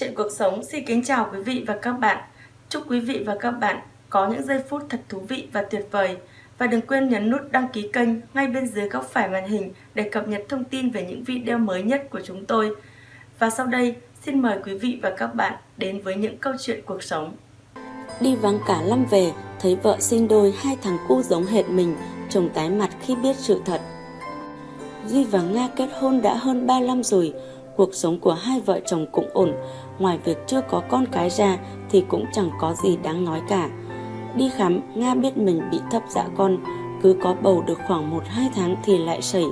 Chuyện cuộc sống xin kính chào quý vị và các bạn. Chúc quý vị và các bạn có những giây phút thật thú vị và tuyệt vời. Và đừng quên nhấn nút đăng ký kênh ngay bên dưới góc phải màn hình để cập nhật thông tin về những video mới nhất của chúng tôi. Và sau đây, xin mời quý vị và các bạn đến với những câu chuyện cuộc sống. Đi vắng cả năm về, thấy vợ sinh đôi hai thằng cu giống hệt mình, chồng tái mặt khi biết sự thật. Duy và Nga kết hôn đã hơn 3 năm rồi, cuộc sống của hai vợ chồng cũng ổn, ngoài việc chưa có con cái ra thì cũng chẳng có gì đáng nói cả. Đi khám, Nga biết mình bị thấp dạ con, cứ có bầu được khoảng 1-2 tháng thì lại sẩy.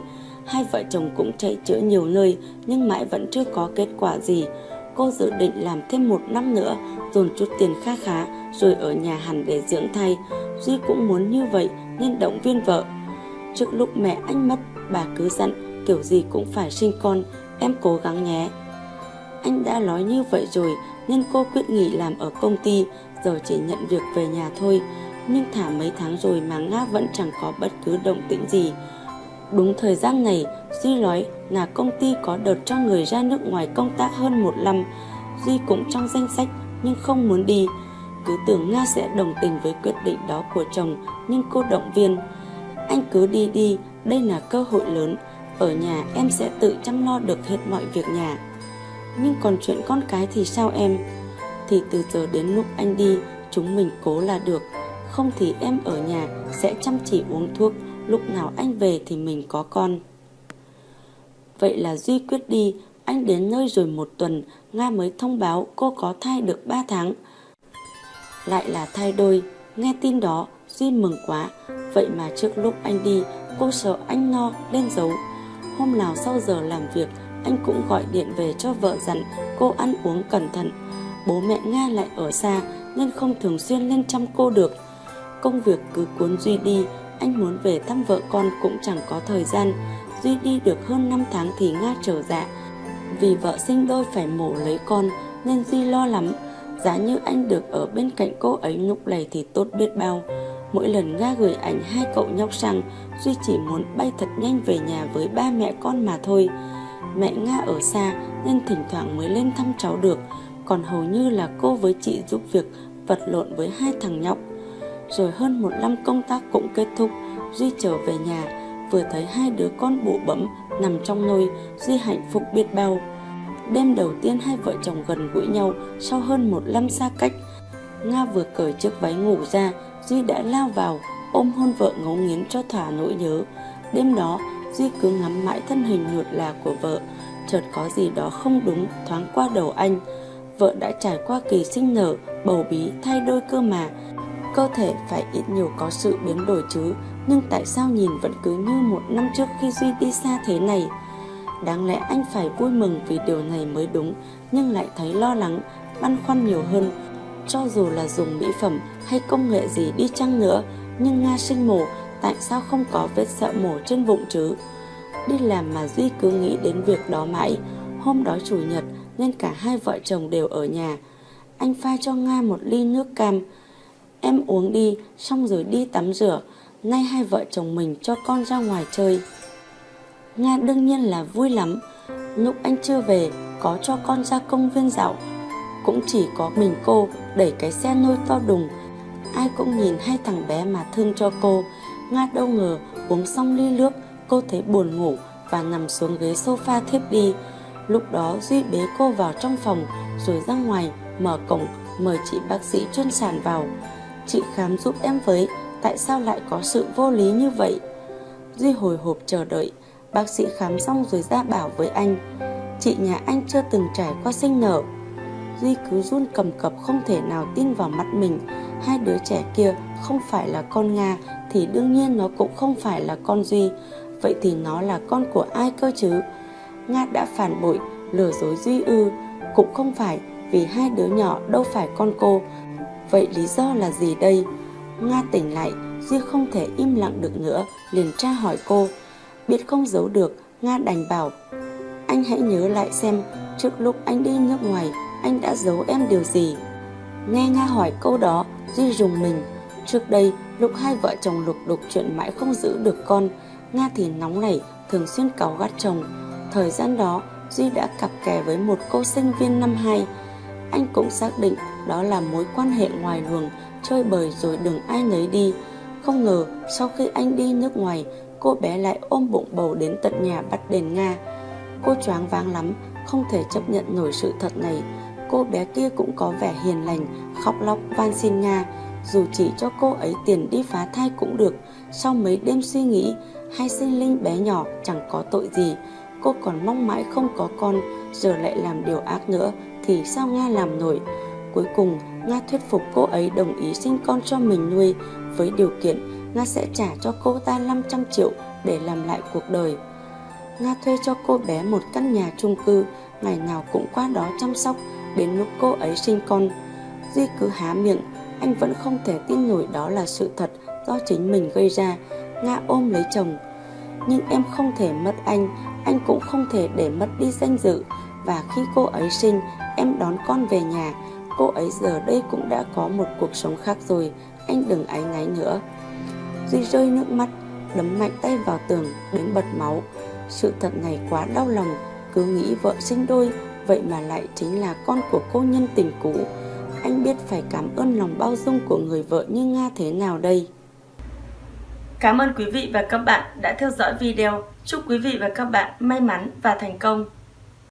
Hai vợ chồng cũng chạy chữa nhiều nơi nhưng mãi vẫn chưa có kết quả gì. Cô dự định làm thêm một năm nữa, dồn chút tiền kha khá rồi ở nhà hẳn để dưỡng thai. Duy cũng muốn như vậy nên động viên vợ. Trước lúc mẹ anh mất, bà cứ dặn kiểu gì cũng phải sinh con, em cố gắng nhé. Anh đã nói như vậy rồi nên cô quyết nghỉ làm ở công ty, giờ chỉ nhận việc về nhà thôi. Nhưng thả mấy tháng rồi mà Nga vẫn chẳng có bất cứ động tĩnh gì. Đúng thời gian này, Duy nói là công ty có đợt cho người ra nước ngoài công tác hơn một năm. Duy cũng trong danh sách nhưng không muốn đi. Cứ tưởng Nga sẽ đồng tình với quyết định đó của chồng nhưng cô động viên. Anh cứ đi đi, đây là cơ hội lớn. Ở nhà em sẽ tự chăm lo được hết mọi việc nhà. Nhưng còn chuyện con cái thì sao em? Thì từ giờ đến lúc anh đi, chúng mình cố là được. Không thì em ở nhà sẽ chăm chỉ uống thuốc, lúc nào anh về thì mình có con. Vậy là Duy quyết đi, anh đến nơi rồi một tuần, Nga mới thông báo cô có thai được 3 tháng. Lại là thai đôi, nghe tin đó, Duy mừng quá. Vậy mà trước lúc anh đi, cô sợ anh no lên dấu. Hôm nào sau giờ làm việc, anh cũng gọi điện về cho vợ dặn cô ăn uống cẩn thận. Bố mẹ Nga lại ở xa nên không thường xuyên lên chăm cô được. Công việc cứ cuốn Duy đi, anh muốn về thăm vợ con cũng chẳng có thời gian. Duy đi được hơn 5 tháng thì Nga trở dạ. Vì vợ sinh đôi phải mổ lấy con nên Duy lo lắm. Giá như anh được ở bên cạnh cô ấy lúc này thì tốt biết bao. Mỗi lần Nga gửi ảnh hai cậu nhóc sang, Duy chỉ muốn bay thật nhanh về nhà với ba mẹ con mà thôi. Mẹ Nga ở xa nên thỉnh thoảng mới lên thăm cháu được, còn hầu như là cô với chị giúp việc vật lộn với hai thằng nhóc. Rồi hơn một năm công tác cũng kết thúc, Duy trở về nhà, vừa thấy hai đứa con bụ bẫm nằm trong nôi, Duy hạnh phúc biết bao. Đêm đầu tiên hai vợ chồng gần gũi nhau sau hơn một năm xa cách, Nga vừa cởi chiếc váy ngủ ra, Duy đã lao vào, ôm hôn vợ ngấu nghiến cho thỏa nỗi nhớ. Đêm đó, Duy cứ ngắm mãi thân hình nhuột là của vợ, chợt có gì đó không đúng thoáng qua đầu anh. Vợ đã trải qua kỳ sinh nở, bầu bí, thay đôi cơ mà. Cơ thể phải ít nhiều có sự biến đổi chứ, nhưng tại sao nhìn vẫn cứ như một năm trước khi Duy đi xa thế này? Đáng lẽ anh phải vui mừng vì điều này mới đúng, nhưng lại thấy lo lắng, băn khoăn nhiều hơn. Cho dù là dùng mỹ phẩm hay công nghệ gì đi chăng nữa, nhưng Nga sinh mổ tại sao không có vết sẹo mổ trên bụng chứ? Đi làm mà Duy cứ nghĩ đến việc đó mãi. Hôm đó chủ nhật nên cả hai vợ chồng đều ở nhà. Anh pha cho Nga một ly nước cam. Em uống đi, xong rồi đi tắm rửa. Nay hai vợ chồng mình cho con ra ngoài chơi. Nga đương nhiên là vui lắm. Lúc anh chưa về, có cho con ra công viên dạo. Cũng chỉ có mình cô đẩy cái xe nôi to đùng. Ai cũng nhìn hai thằng bé mà thương cho cô. Nga đâu ngờ uống xong ly nước, cô thấy buồn ngủ và nằm xuống ghế sofa thiếp đi. Lúc đó Duy bế cô vào trong phòng rồi ra ngoài mở cổng mời chị bác sĩ chuyên sản vào. Chị khám giúp em với, tại sao lại có sự vô lý như vậy? Duy hồi hộp chờ đợi, bác sĩ khám xong rồi ra bảo với anh. Chị nhà anh chưa từng trải qua sinh nở. Duy cứ run cầm cập không thể nào tin vào mắt mình. Hai đứa trẻ kia không phải là con Nga thì đương nhiên nó cũng không phải là con Duy. Vậy thì nó là con của ai cơ chứ? Nga đã phản bội, lừa dối Duy ư. Cũng không phải vì hai đứa nhỏ đâu phải con cô. Vậy lý do là gì đây? Nga tỉnh lại, Duy không thể im lặng được nữa, liền tra hỏi cô. Biết không giấu được, Nga đành bảo. Anh hãy nhớ lại xem, trước lúc anh đi nước ngoài, anh đã giấu em điều gì? Nghe Nga hỏi câu đó, Duy rùng mình. Trước đây, lúc hai vợ chồng lục đục chuyện mãi không giữ được con, Nga thì nóng nảy, thường xuyên cáu gắt chồng. Thời gian đó, Duy đã cặp kè với một cô sinh viên năm 2. anh cũng xác định đó là mối quan hệ ngoài luồng, chơi bời rồi đừng ai nấy đi. Không ngờ, sau khi anh đi nước ngoài, cô bé lại ôm bụng bầu đến tận nhà bắt đền Nga. Cô choáng váng lắm, không thể chấp nhận nổi sự thật này. Cô bé kia cũng có vẻ hiền lành, khóc lóc van xin Nga, dù chỉ cho cô ấy tiền đi phá thai cũng được. Sau mấy đêm suy nghĩ, hai sinh linh bé nhỏ chẳng có tội gì. Cô còn mong mãi không có con, giờ lại làm điều ác nữa, thì sao Nga làm nổi? Cuối cùng, Nga thuyết phục cô ấy đồng ý sinh con cho mình nuôi, với điều kiện Nga sẽ trả cho cô ta 500 triệu để làm lại cuộc đời. Nga thuê cho cô bé một căn nhà chung cư, ngày nào cũng qua đó chăm sóc, đến lúc cô ấy sinh con. Duy cứ há miệng, anh vẫn không thể tin nổi đó là sự thật do chính mình gây ra. Nga ôm lấy chồng. Nhưng em không thể mất anh, anh cũng không thể để mất đi danh dự. Và khi cô ấy sinh, em đón con về nhà. Cô ấy giờ đây cũng đã có một cuộc sống khác rồi, anh đừng áy náy nữa. Duy rơi nước mắt, đấm mạnh tay vào tường đến bật máu. Sự thật này quá đau lòng, cứ nghĩ vợ sinh đôi, vậy mà lại chính là con của cô nhân tình cũ. Anh biết phải cảm ơn lòng bao dung của người vợ như Nga thế nào đây. Cảm ơn quý vị và các bạn đã theo dõi video. Chúc quý vị và các bạn may mắn và thành công.